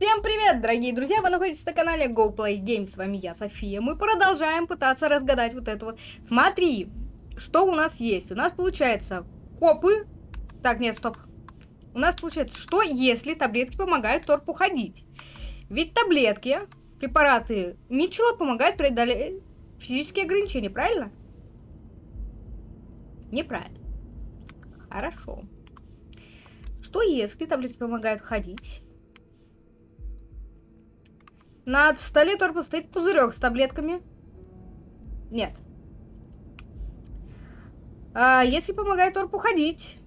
Всем привет, дорогие друзья! Вы находитесь на канале Go Play Games. С вами я, София. Мы продолжаем пытаться разгадать вот это вот. Смотри, что у нас есть. У нас получается копы. Так, нет, стоп. У нас получается, что если таблетки помогают торпу ходить? Ведь таблетки, препараты Митчелла помогают преодолеть физические ограничения, правильно? Неправильно. Хорошо. Что если таблетки помогают ходить? На столе торпа стоит пузырек с таблетками. Нет. А если помогает торпу ходить.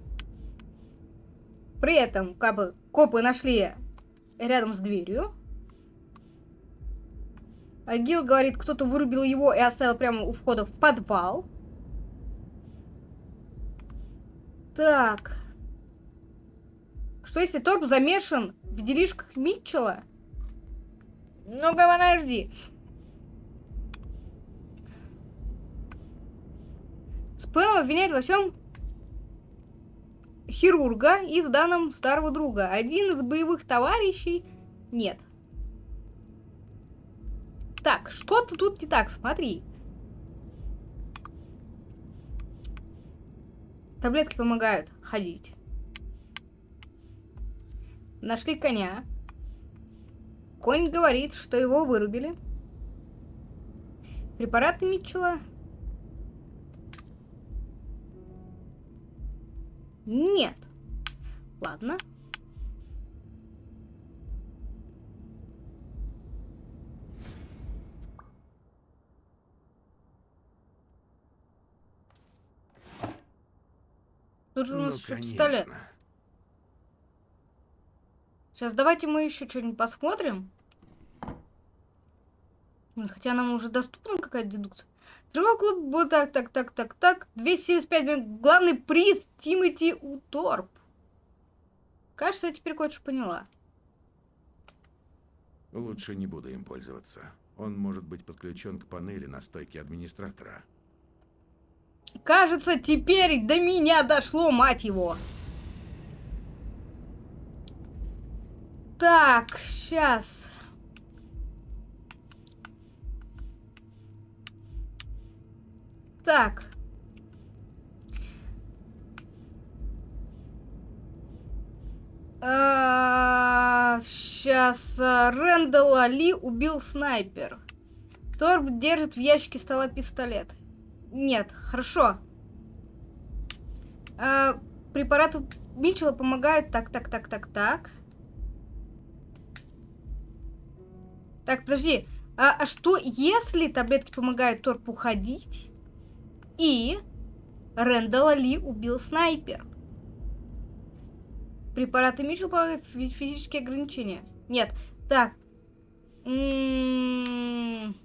При этом, как бы, копы нашли рядом с дверью. А Гил говорит, кто-то вырубил его и оставил прямо у входа в подвал. Так. Что если Торп замешан в делишках Митчелла? Ну-ка, подожди. Спэм обвиняет во всем хирурга и с данным старого друга. Один из боевых товарищей... Нет. Так, что-то тут не так, смотри. Таблетки помогают ходить. Нашли коня. Конь говорит, что его вырубили. Препараты Митчелла. Нет. Ладно. Тут же у нас ну, еще пистолет. Сейчас давайте мы еще что-нибудь посмотрим. Хотя нам уже доступна какая-то дедукция. Другой клуб был так, так, так, так, так. 275 Главный приз Тимати Уторп. Кажется, я теперь кое-что поняла. Лучше не буду им пользоваться. Он может быть подключен к панели на стойке администратора. Кажется, теперь до меня дошло, мать его. Так, сейчас. Так. сейчас а, Рэндалла Ли убил снайпер. Торб держит в ящике стола пистолет. Нет, хорошо. А, препараты Митчелла помогают. Так, так, так, так, так. Так, подожди. А, а что, если таблетки помогают Торпу ходить, и Рэндалла Ли убил снайпер? Препараты Митчелл помогают физические ограничения. Нет. Так. М-м-м.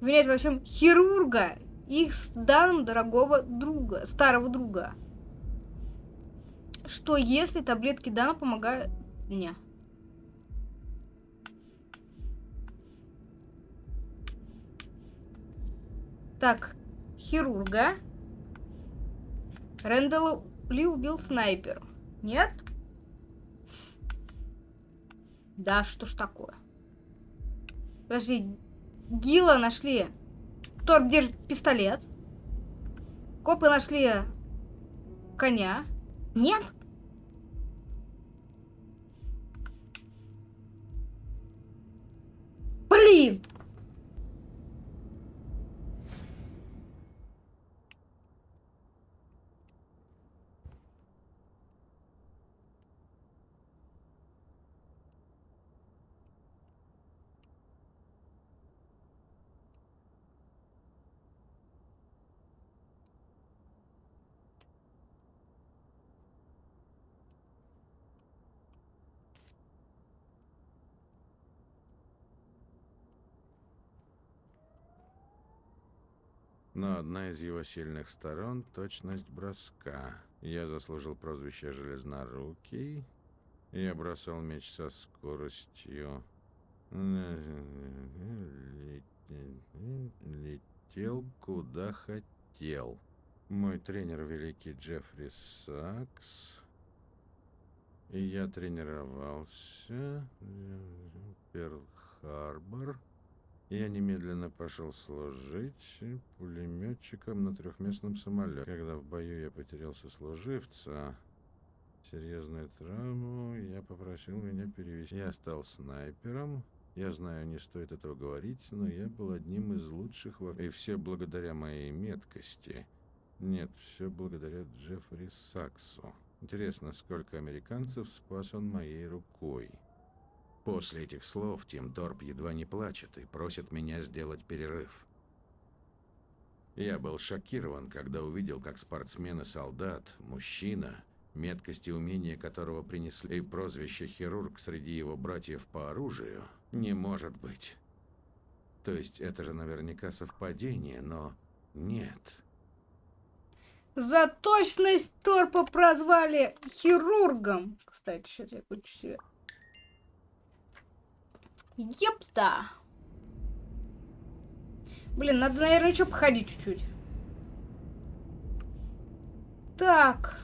Виняет во всем хирурга. Их с данным дорогого друга, старого друга. Что если таблетки Дана помогают... Не. Так, хирурга. Рэндалл Ли убил снайпер. Нет? Да, что ж такое? Подожди, Гила нашли. Торп держит пистолет. Копы нашли коня. Нет? Блин! Но одна из его сильных сторон — точность броска. Я заслужил прозвище «Железнорукий». Я бросал меч со скоростью... Летел куда хотел. Мой тренер великий Джеффри Сакс. И я тренировался. Перл-Харбор. Я немедленно пошел служить пулеметчиком на трехместном самолете. Когда в бою я потерял сослуживца, серьезную травму, я попросил меня перевести. Я стал снайпером. Я знаю, не стоит этого говорить, но я был одним из лучших во... И все благодаря моей меткости. Нет, все благодаря Джеффри Саксу. Интересно, сколько американцев спас он моей рукой. После этих слов Тим Торп едва не плачет и просит меня сделать перерыв. Я был шокирован, когда увидел, как спортсмен и солдат, мужчина, меткость и умения которого принесли прозвище «хирург» среди его братьев по оружию, не может быть. То есть это же наверняка совпадение, но нет. За точность Торпа прозвали хирургом. Кстати, сейчас я включу себе. Епта. Блин, надо, наверное, еще походить чуть-чуть. Так.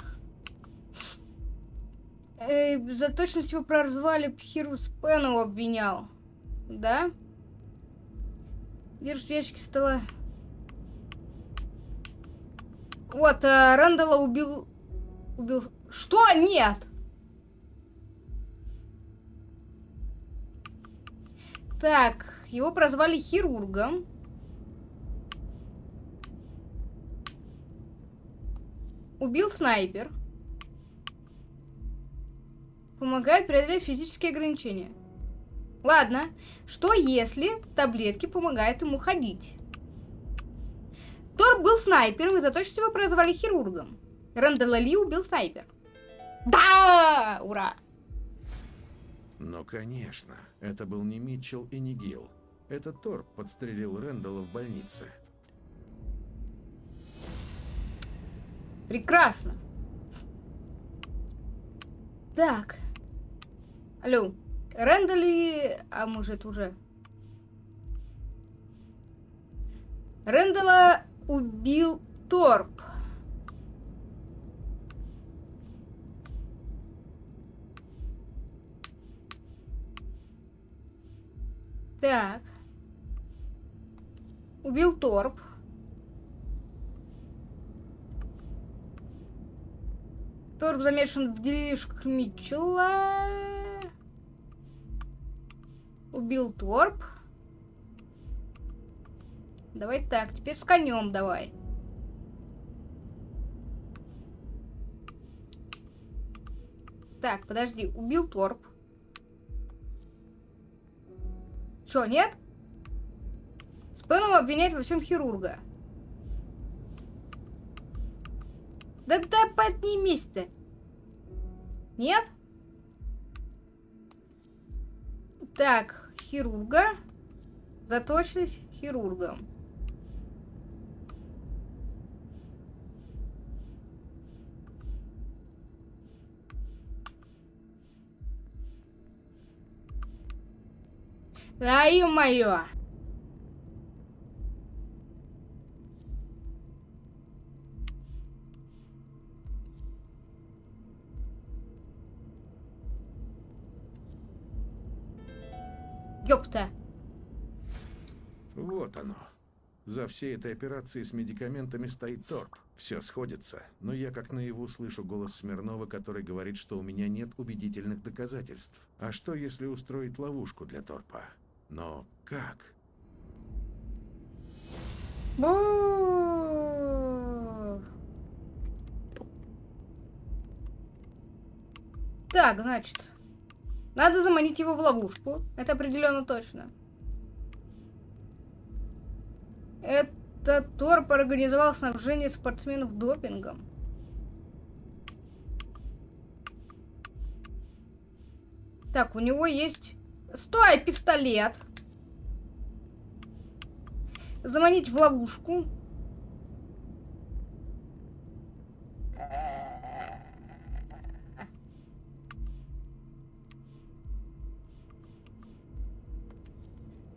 Э, за точность его прозвали Хиру Спену обвинял. Да? Держу в ящике стола. Вот, э, Рэндала убил... Убил... Что? Нет! Так, его прозвали хирургом. Убил снайпер. Помогает преодолеть физические ограничения. Ладно, что если таблетки помогают ему ходить? Тор был снайпером и за то, что его прозвали хирургом. Рэндалла Ли убил снайпер. Да! Ура! Ну, конечно. Это был не Митчелл и не Гилл. Это Торп подстрелил Рэндалла в больнице. Прекрасно. Так. Алло. Рэндалли... А может уже... Рэндала убил Торп. Так. Убил Торп. Торп замешан в делишках Митчелла. Убил Торп. Давай так, теперь с конем давай. Так, подожди, убил Торп. Что, нет? Спеном обвиняет во всем хирурга. Да да поднимись ты. Нет? Так, хирурга. Заточились хирургом. Да, ё-моё! Ёпта. Вот оно. За всей этой операцией с медикаментами стоит торп. Все сходится, но я как наяву слышу голос Смирнова, который говорит, что у меня нет убедительных доказательств. А что, если устроить ловушку для торпа? Но как? Так, значит, надо заманить его в ловушку. Это определенно точно. Это Торп организовал снабжение спортсменов допингом. Так, у него есть Стой, пистолет. Заманить в ловушку.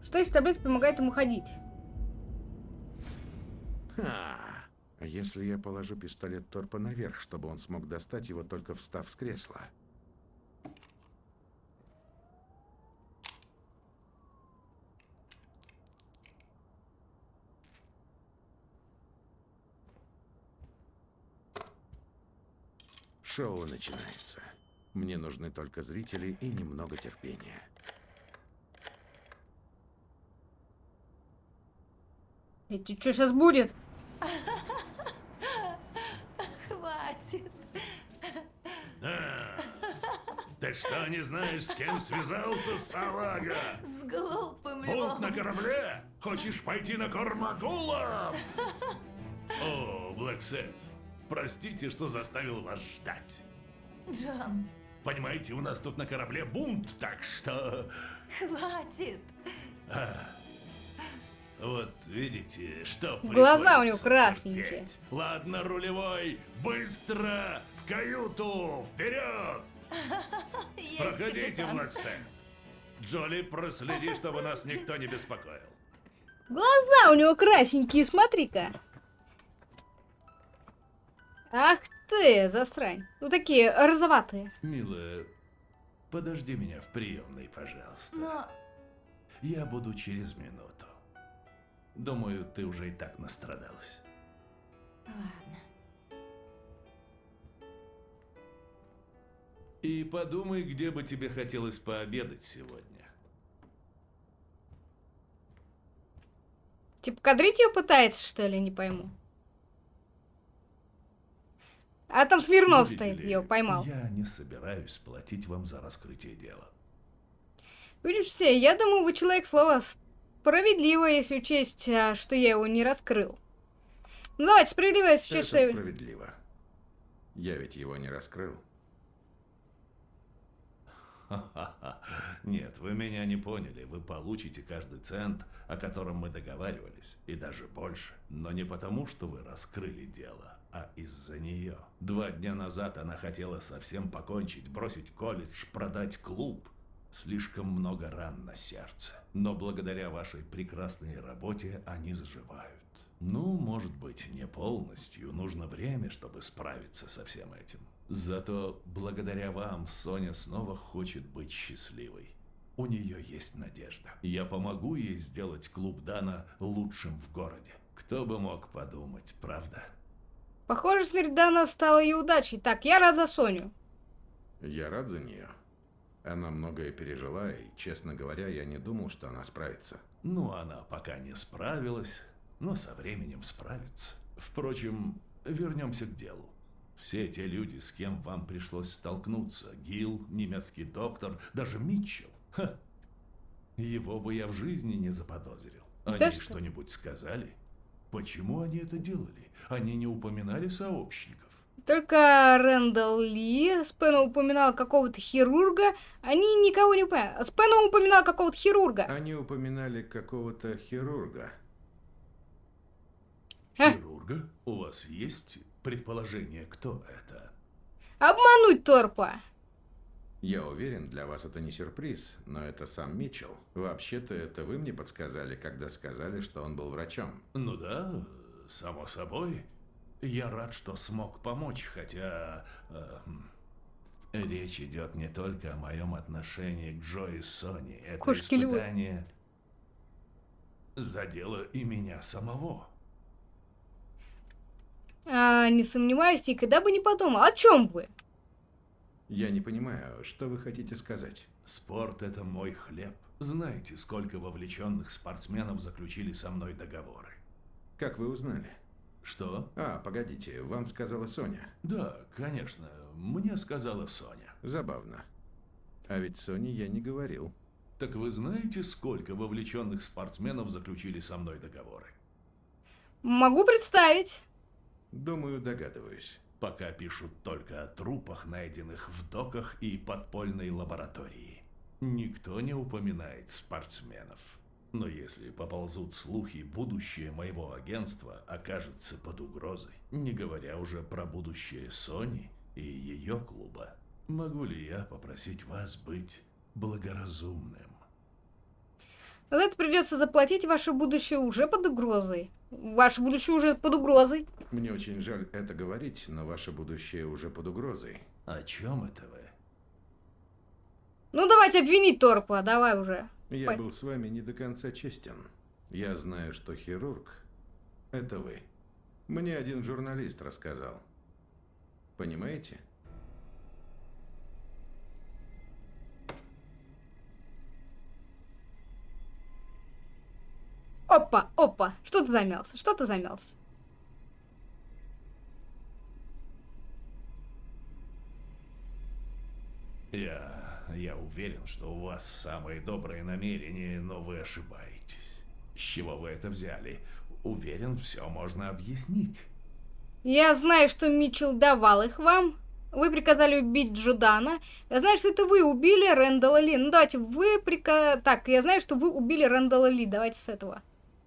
Что если таблетка помогает ему ходить? А если я положу пистолет Торпа наверх, чтобы он смог достать его, только встав с кресла? Шоу начинается. Мне нужны только зрители и немного терпения. Это что сейчас будет? Хватит. А, ты что, не знаешь, с кем связался салага? С глупым Бунт на львом. корабле? Хочешь пойти на корм акулам? О, Блэксет, простите, что заставил вас ждать. Джон, Понимаете, у нас тут на корабле бунт, так что... хватит. а, вот видите, что Глаза у него красненькие. терпеть. Ладно, рулевой, быстро в каюту, вперед! Проходите. Блэксет. Джоли, проследи, чтобы нас никто не беспокоил. Глаза у него красненькие, смотри-ка. Ах ты, засрань. Ну такие розоватые. Милая, подожди меня в приемной, пожалуйста. Но Я буду через минуту. Думаю, ты уже и так настрадалась. ладно. И подумай, где бы тебе хотелось пообедать сегодня. Типа кадрить ее пытается, что ли, не пойму. А там Смирнов Видите стоит, ли, я его поймал. Я не собираюсь платить вам за раскрытие дела. Видишь, все, я думаю, вы человек слова справедливо, если учесть, а, что я его не раскрыл. Ну давайте, справедливо, если учесть, что справедливо. Я ведь его не раскрыл. Нет, вы меня не поняли. Вы получите каждый цент, о котором мы договаривались, и даже больше. Но не потому, что вы раскрыли дело, а из-за нее. Два дня назад она хотела совсем покончить, бросить колледж, продать клуб. Слишком много ран на сердце. Но благодаря вашей прекрасной работе они заживают. Ну, может быть, не полностью. Нужно время, чтобы справиться со всем этим. Зато благодаря вам Соня снова хочет быть счастливой. У нее есть надежда. Я помогу ей сделать клуб Дана лучшим в городе. Кто бы мог подумать, правда? Похоже, смерть Дана стала ее удачей. Так, я рад за Соню. Я рад за нее. Она многое пережила, и, честно говоря, я не думал, что она справится. Ну, она пока не справилась, но со временем справится. Впрочем, вернемся к делу. Все те люди, с кем вам пришлось столкнуться, Гил, немецкий доктор, даже Митчелл, ха, его бы я в жизни не заподозрил. Они Да что? что-нибудь сказали? Почему они это делали? Они не упоминали сообщников. Только Рэндалл Ли, Спэна упоминал какого-то хирурга, они никого не упоминали. Спэна упоминал какого-то хирурга. Они упоминали какого-то хирурга. А? Хирурга? У вас есть предположение, кто это? Обмануть Торпа. Я уверен, для вас это не сюрприз, но это сам Митчелл. Вообще-то это вы мне подсказали, когда сказали, что он был врачом. Ну да, само собой. Я рад, что смог помочь, хотя... э, хм, речь идет не только о моем отношении к Джо и Сони. Это Кошки-львы. испытание задело и меня самого. А, не сомневаюсь, никогда бы не подумал. О чем вы? Я не понимаю, что вы хотите сказать. Спорт – это мой хлеб. Знаете, сколько вовлеченных спортсменов заключили со мной договоры? Как вы узнали? Что? А, погодите, вам сказала Соня. Да, конечно, мне сказала Соня. Забавно. А ведь Соне я не говорил. Так вы знаете, сколько вовлеченных спортсменов заключили со мной договоры? Могу представить. Думаю, догадываюсь. Пока пишут только о трупах, найденных в доках и подпольной лаборатории. Никто не упоминает спортсменов. Но если поползут слухи, будущее моего агентства окажется под угрозой. Не говоря уже про будущее Сони и ее клуба. Могу ли я попросить вас быть благоразумным? За это придется заплатить, ваше будущее уже под угрозой. Ваше будущее уже под угрозой. Мне очень жаль это говорить, но ваше будущее уже под угрозой. О чем это вы? Ну давайте обвинить Торпа, давай уже. Я Пой- был с вами не до конца честен. Я знаю, что хирург – это вы. Мне один журналист рассказал. Понимаете? Опа, опа. Что ты замялся? Что ты замялся? Я... я уверен, что у вас самые добрые намерения, но вы ошибаетесь. С чего вы это взяли? Уверен, все можно объяснить. Я знаю, что Митчелл давал их вам. Вы приказали убить Джудана. Я знаю, что это вы убили Рэндала Ли. Ну давайте, вы прика... Так, я знаю, что вы убили Рэндала Ли. Давайте с этого.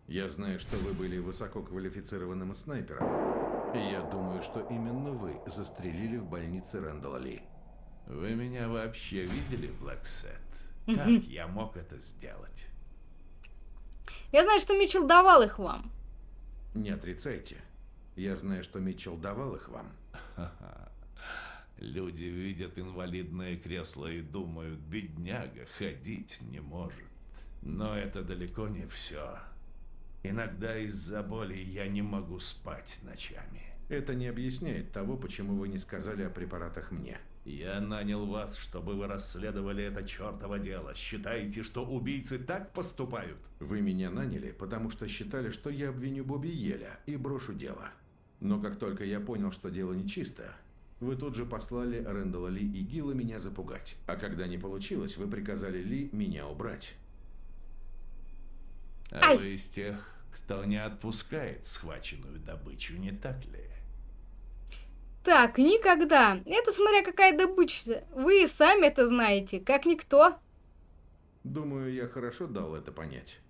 Я знаю, что вы были высококвалифицированным снайпером. И я думаю, что именно вы застрелили в больнице Рэндала Ли. Вы меня вообще видели, Блэксет? Как я мог это сделать? Я знаю, что Митчелл давал их вам. Не отрицайте. Я знаю, что Митчелл давал их вам. Люди видят инвалидное кресло и думают, бедняга ходить не может. Но это далеко не все. Иногда из-за боли я не могу спать ночами. Это не объясняет того, почему вы не сказали о препаратах мне. Я нанял вас, чтобы вы расследовали это чертово дело. Считаете, что убийцы так поступают? Вы меня наняли, потому что считали, что я обвиню Бобби Еля и брошу дело. Но как только я понял, что дело нечисто, вы тут же послали Рэндала Ли и Гилла меня запугать. А когда не получилось, вы приказали Ли меня убрать. А Ай. вы из тех, кто не отпускает схваченную добычу, не так ли? Так, никогда. Это смотря какая добыча. Вы и сами это знаете, как никто. Думаю, я хорошо дал это понять.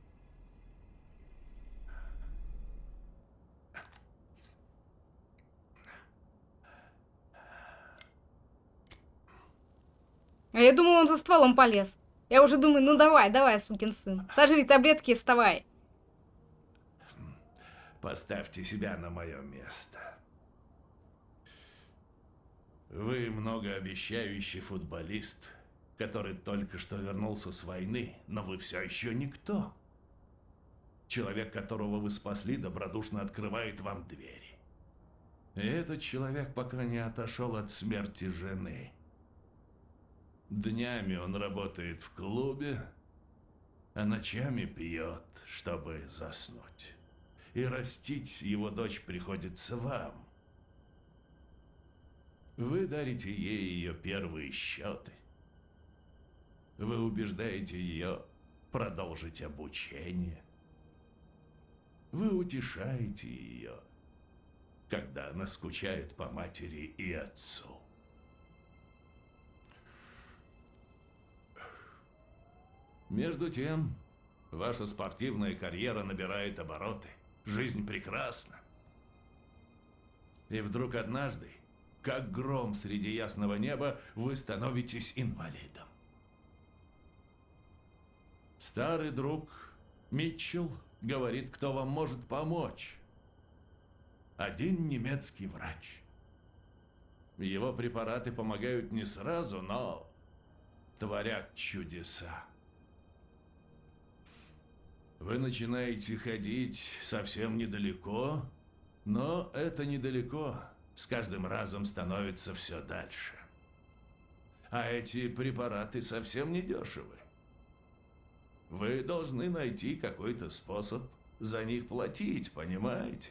А я думаю, он за стволом полез. Я уже думаю, ну давай, давай, сукин сын. Сожри таблетки и вставай. Поставьте себя на мое место. Вы многообещающий футболист, который только что вернулся с войны, но вы все еще никто. Человек, которого вы спасли, добродушно открывает вам двери. И этот человек пока не отошел от смерти жены. Днями он работает в клубе, а ночами пьет, чтобы заснуть. И растить его дочь приходится вам. Вы дарите ей ее первые счеты. Вы убеждаете ее продолжить обучение. Вы утешаете ее, когда она скучает по матери и отцу. Между тем, ваша спортивная карьера набирает обороты. Жизнь прекрасна. И вдруг однажды, как гром среди ясного неба, вы становитесь инвалидом. Старый друг Митчелл говорит, кто вам может помочь. Один немецкий врач. Его препараты помогают не сразу, но творят чудеса. Вы начинаете ходить совсем недалеко, но это недалеко с каждым разом становится все дальше. А эти препараты совсем не дешевы. Вы должны найти какой-то способ за них платить, понимаете?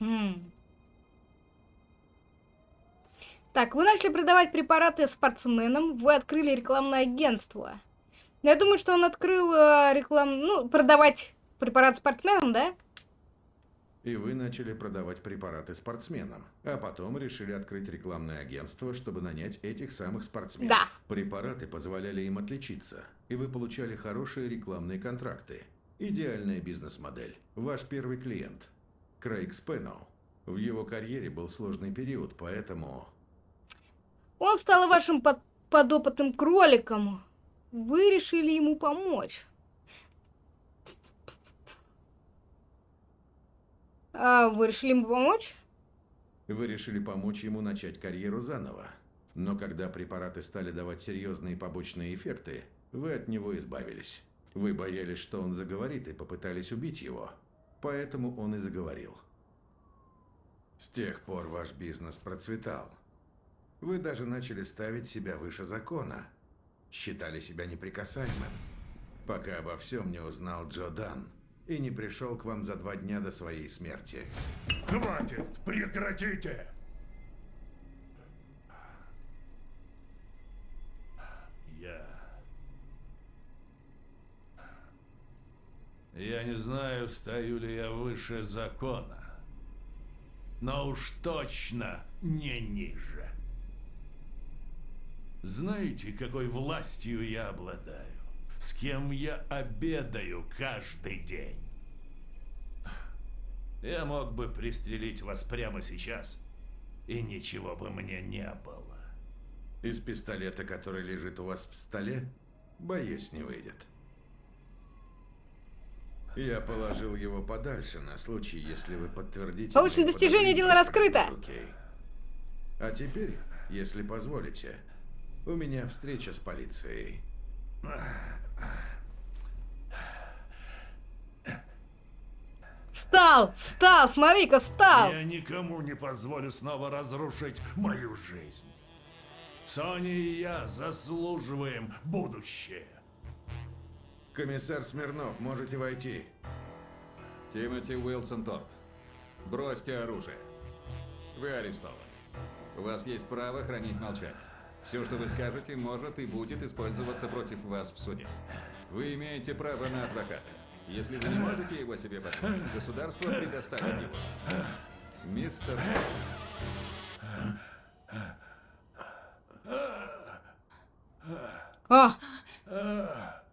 М. Так, вы начали продавать препараты спортсменам, вы открыли рекламное агентство. Я думаю, что он открыл э, реклам... Ну, продавать препарат спортсменам, да? И вы начали продавать препараты спортсменам, а потом решили открыть рекламное агентство, чтобы нанять этих самых спортсменов. Да. Препараты позволяли им отличиться, и вы получали хорошие рекламные контракты. Идеальная бизнес-модель. Ваш первый клиент – Крейг Спэноу. В его карьере был сложный период, поэтому... Он стал вашим под- подопытным кроликом. Вы решили ему помочь. А вы решили ему помочь? Вы решили помочь ему начать карьеру заново. Но когда препараты стали давать серьезные побочные эффекты, вы от него избавились. Вы боялись, что он заговорит, и попытались убить его. Поэтому он и заговорил. С тех пор ваш бизнес процветал. Вы даже начали ставить себя выше закона. Считали себя неприкасаемым. Пока обо всем не узнал Джо Дан. и не пришел к вам за два дня до своей смерти. Хватит! Прекратите! Я... Я не знаю, стою ли я выше закона, но уж точно не ниже. Знаете, какой властью я обладаю? С кем я обедаю каждый день? Я мог бы пристрелить вас прямо сейчас, и ничего бы мне не было. Из пистолета, который лежит у вас в столе, боюсь, не выйдет. Я положил его подальше на случай, если вы подтвердите... Получено достижение, дело раскрыто. руки. А теперь, если позволите, у меня встреча с полицией. Встал, встал, смотри-ка, встал. Я никому не позволю снова разрушить мою жизнь. Соня и я заслуживаем будущее. Комиссар Смирнов, можете войти. Тимоти Уилсон Торп. Бросьте оружие. Вы арестованы. У вас есть право хранить молчание. Все, что вы скажете, может и будет использоваться против вас в суде. Вы имеете право на адвоката. Если вы не можете его себе позволить, государство предоставит его. Мистер О!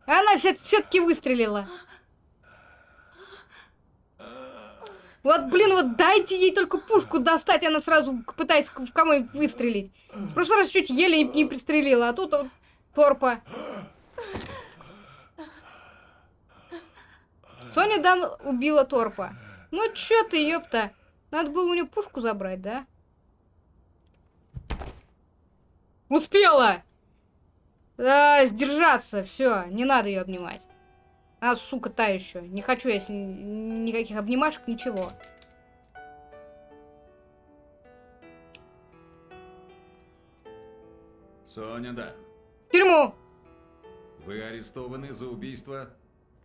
Она все-таки выстрелила. Вот, блин, вот дайте ей только пушку достать, она сразу пытается в кого-нибудь выстрелить. В прошлый раз чуть еле не пристрелила, а тут вот торпа. Соня Дан убила торпа. Ну чё ты, ёпта. Надо было у нее пушку забрать, да? Успела! А, сдержаться, все, не надо ее обнимать. А, сука, та еще. Не хочу я с ней никаких обнимашек, ничего. Соня Дан. В тюрьму! Вы арестованы за убийство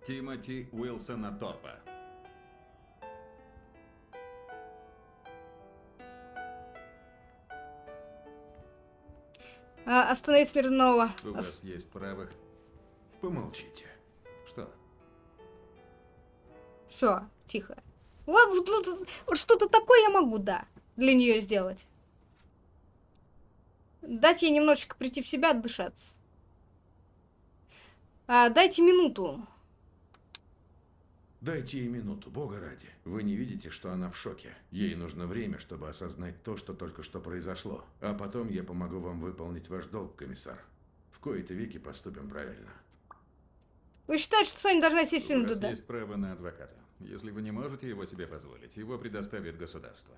Тимоти Уилсона Торпа. А, остановить Смирнова. У вас есть право... Помолчите. Все, тихо. Вот, вот, ну, вот что-то такое я могу, да, для нее сделать. Дать ей немножечко прийти в себя, отдышаться. А, дайте минуту. Дайте ей минуту, бога ради. Вы не видите, что она в шоке. Ей нужно время, чтобы осознать то, что только что произошло. А потом я помогу вам выполнить ваш долг, комиссар. В кои-то веки поступим правильно. Вы считаете, что Соня должна сесть в У тюрьму, вас да? есть право на адвоката. Если вы не можете его себе позволить, его предоставит государство.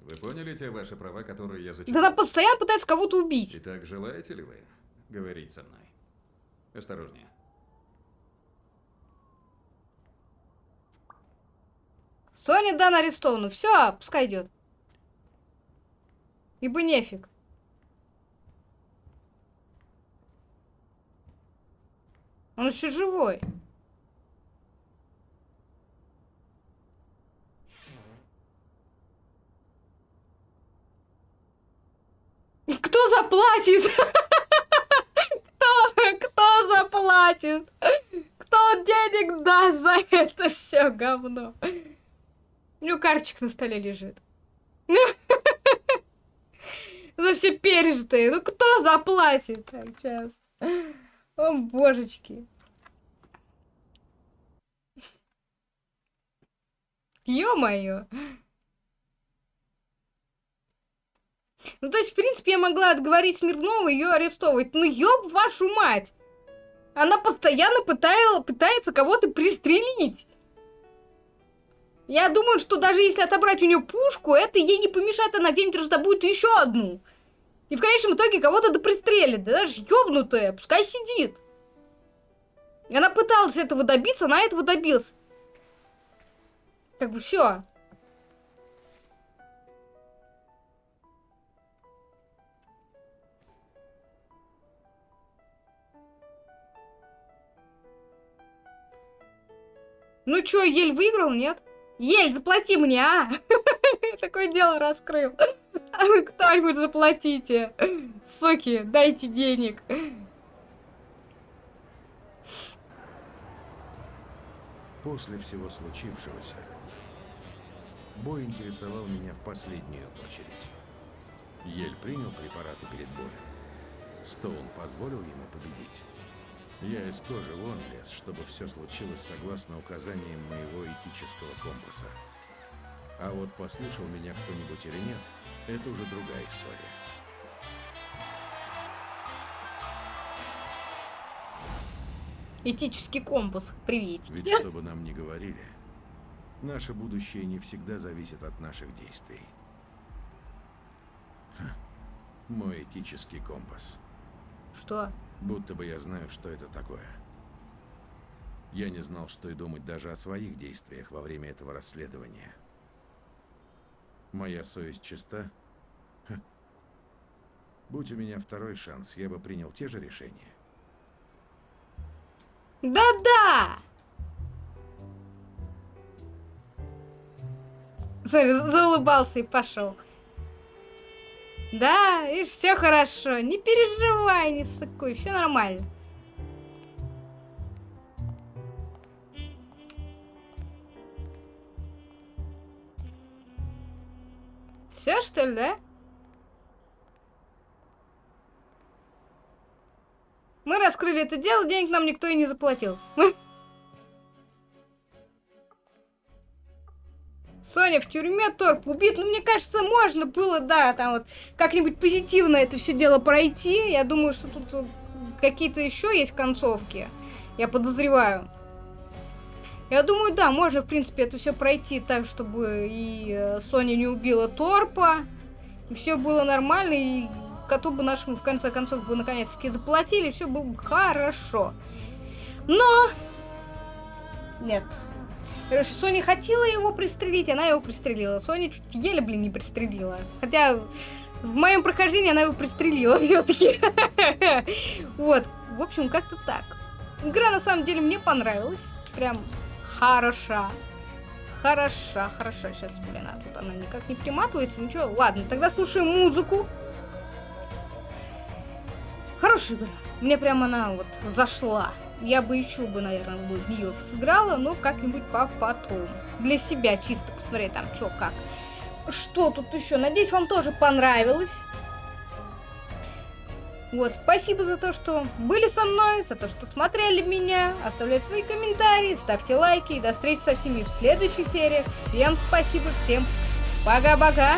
Вы поняли те ваши права, которые я Да зачитал? она постоянно пытается кого-то убить. Итак, желаете ли вы говорить со мной? Осторожнее. Соня Дан арестована. Все, пускай идет. Ибо нефиг. Он еще живой. Кто заплатит? Кто, кто заплатит? Кто денег даст за это все говно? У него карточек на столе лежит. За все пережитое. Ну кто заплатит? Сейчас. О, божечки. Ё-моё. Ну, то есть, в принципе, я могла отговорить Смирнову ее арестовывать. Ну, ёб вашу мать! Она постоянно пытая- пытается кого-то пристрелить. Я думаю, что даже если отобрать у нее пушку, это ей не помешает, она где-нибудь раздобудет еще одну. И в конечном итоге кого-то да пристрелит. Да даже ёбнутая, пускай сидит. Она пыталась этого добиться, она этого добилась. Как бы все. Ну чё, Ель выиграл, нет? Ель, заплати мне, а! Такое дело раскрыл. Кто-нибудь заплатите. Суки, дайте денег. После всего случившегося, бой интересовал меня в последнюю очередь. Ель принял препараты перед боем. Стоун позволил ему победить. Я из кожи вон лез, чтобы все случилось согласно указаниям моего этического компаса. А вот послушал меня кто-нибудь или нет, это уже другая история. Этический компас. Привет. Ведь что бы нам ни говорили, наше будущее не всегда зависит от наших действий. Ха, Мой этический компас. Что? Будто бы я знаю, что это такое. Я не знал, что и думать даже о своих действиях во время этого расследования. Моя совесть чиста? Ха. Будь у меня второй шанс, я бы принял те же решения. Да-да! Смотри, за- заулыбался и пошел. Да, и все хорошо. Не переживай, не сыкуй, все нормально. Все, что ли, да? Мы раскрыли это дело, денег нам никто и не заплатил. Соня в тюрьме, Торп убит. Ну, мне кажется, можно было, да, там вот как-нибудь позитивно это все дело пройти. Я думаю, что тут э, какие-то еще есть концовки. Я подозреваю. Я думаю, да, можно, в принципе, это все пройти так, чтобы и э, Соня не убила Торпа, и все было нормально, и коту бы нашему, в конце концов, бы наконец-таки заплатили, все было бы хорошо. Но... Нет. Короче, Соня хотела его пристрелить, она его пристрелила. Соня чуть еле, блин, не пристрелила. Хотя в моем прохождении она его пристрелила все-таки. Вот. В общем, как-то так. Игра на самом деле мне понравилась. Прям хороша. Хороша, хороша. Сейчас, блин, а тут она никак не приматывается, ничего. Ладно, тогда слушаем музыку. Хорошая игра. Мне прям она вот зашла. Я бы еще бы, наверное, в нее сыграла, но как-нибудь по потом. Для себя чисто посмотреть там, что как. Что тут еще? Надеюсь, вам тоже понравилось. Вот, спасибо за то, что были со мной, за то, что смотрели меня. Оставляйте свои комментарии, ставьте лайки. И до встречи со всеми в следующих сериях. Всем спасибо, всем пока-пока.